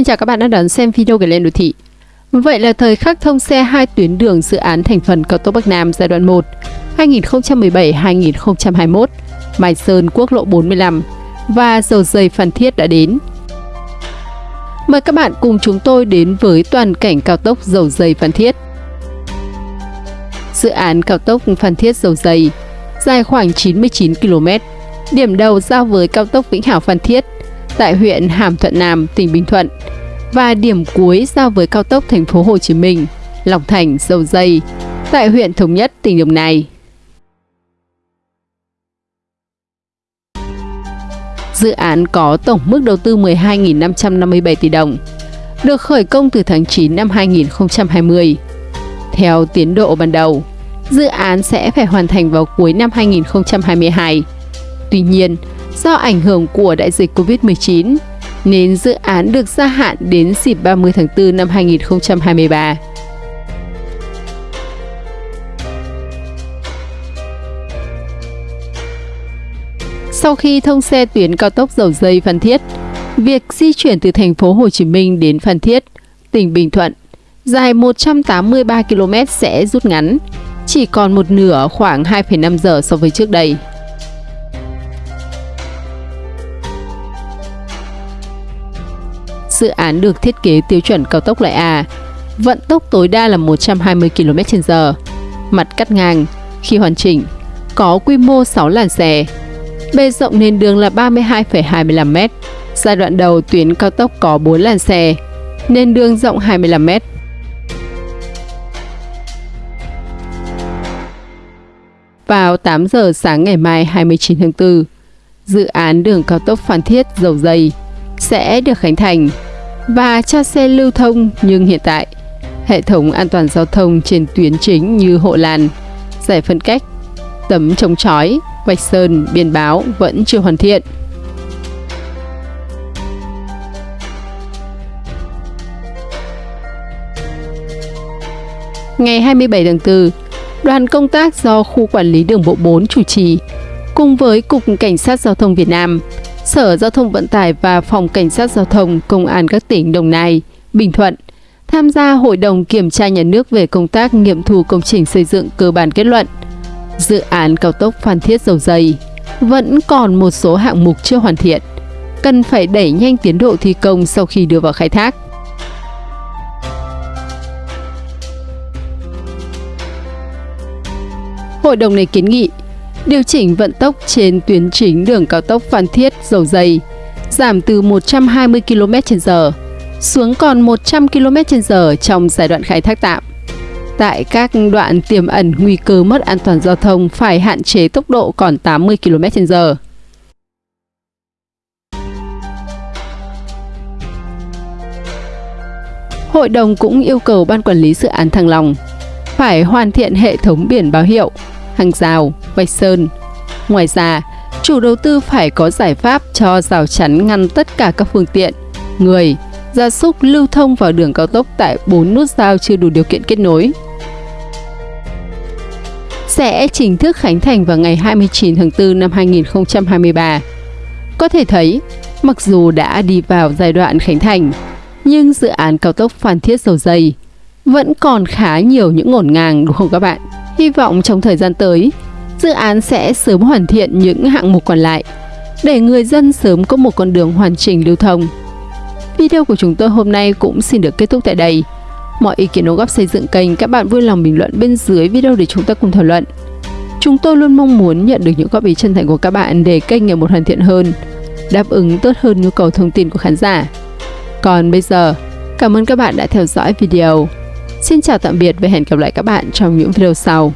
Xin chào các bạn đã đón xem video của Lên Đô Thị. Vậy là thời khắc thông xe hai tuyến đường dự án thành phần cao tốc Bắc Nam giai đoạn 1 2017-2021, Mai Sơn quốc lộ 45 và dầu dây Phan Thiết đã đến. Mời các bạn cùng chúng tôi đến với toàn cảnh cao tốc dầu dây Phan Thiết. Dự án cao tốc Phan Thiết dầu dây dài khoảng 99 km, điểm đầu giao với cao tốc Vĩnh Hảo Phan Thiết tại huyện Hàm Thuận Nam, tỉnh Bình Thuận và điểm cuối giao với cao tốc thành phố Hồ Chí Minh, Long Thành, Dầu Dây tại huyện Thống Nhất, tỉnh Đồng Nai. Dự án có tổng mức đầu tư 12.557 tỷ đồng, được khởi công từ tháng 9 năm 2020. Theo tiến độ ban đầu, dự án sẽ phải hoàn thành vào cuối năm 2022. Tuy nhiên, do ảnh hưởng của đại dịch Covid-19, nên dự án được gia hạn đến dịp 30 tháng 4 năm 2023. Sau khi thông xe tuyến cao tốc dầu dây Phan Thiết, việc di chuyển từ thành phố Hồ Chí Minh đến Phan Thiết, tỉnh Bình Thuận, dài 183 km sẽ rút ngắn, chỉ còn một nửa khoảng 2,5 giờ so với trước đây. Dự án được thiết kế tiêu chuẩn cao tốc loại A, vận tốc tối đa là 120 km/h, mặt cắt ngang, khi hoàn chỉnh, có quy mô 6 làn xe. Bề rộng nền đường là 32,25 m. Giai đoạn đầu tuyến cao tốc có 4 làn xe, nền đường rộng 25 m. Vào 8 giờ sáng ngày mai 29 tháng 4, dự án đường cao tốc Phan Thiết Dầu Dây sẽ được khánh thành và cho xe lưu thông nhưng hiện tại hệ thống an toàn giao thông trên tuyến chính như hộ làn, giải phân cách, tấm chống chói, vạch sơn, biển báo vẫn chưa hoàn thiện. Ngày 27 tháng 4, đoàn công tác do Khu Quản lý Đường bộ 4 chủ trì cùng với Cục Cảnh sát Giao thông Việt Nam Sở Giao thông Vận tải và Phòng Cảnh sát Giao thông Công an các tỉnh Đồng Nai, Bình Thuận tham gia Hội đồng Kiểm tra Nhà nước về công tác nghiệm thu công trình xây dựng cơ bản kết luận. Dự án cao tốc Phan Thiết Dầu Dây vẫn còn một số hạng mục chưa hoàn thiện, cần phải đẩy nhanh tiến độ thi công sau khi đưa vào khai thác. Hội đồng này kiến nghị điều chỉnh vận tốc trên tuyến chính đường cao tốc Phan Thiết Dầu Dây, giảm từ 120 km/h xuống còn 100 km/h trong giai đoạn khai thác tạm. Tại các đoạn tiềm ẩn nguy cơ mất an toàn giao thông phải hạn chế tốc độ còn 80 km/h. Hội đồng cũng yêu cầu Ban Quản lý Dự án Thăng Long phải hoàn thiện hệ thống biển báo hiệu, hàng rào, vạch sơn. Ngoài ra, chủ đầu tư phải có giải pháp cho rào chắn ngăn tất cả các phương tiện, người, gia súc lưu thông vào đường cao tốc tại 4 nút giao chưa đủ điều kiện kết nối. Sẽ chính thức khánh thành vào ngày 29 tháng 4 năm 2023. Có thể thấy, mặc dù đã đi vào giai đoạn khánh thành, nhưng dự án cao tốc Phan Thiết Dầu Dây vẫn còn khá nhiều những ngổn ngang đúng không các bạn? Hy vọng trong thời gian tới, dự án sẽ sớm hoàn thiện những hạng mục còn lại để người dân sớm có một con đường hoàn chỉnh lưu thông. Video của chúng tôi hôm nay cũng xin được kết thúc tại đây. Mọi ý kiến đóng góp xây dựng kênh các bạn vui lòng bình luận bên dưới video để chúng ta cùng thảo luận. Chúng tôi luôn mong muốn nhận được những góp ý chân thành của các bạn để kênh ngày một hoàn thiện hơn, đáp ứng tốt hơn nhu cầu thông tin của khán giả. Còn bây giờ, cảm ơn các bạn đã theo dõi video. Xin chào tạm biệt và hẹn gặp lại các bạn trong những video sau.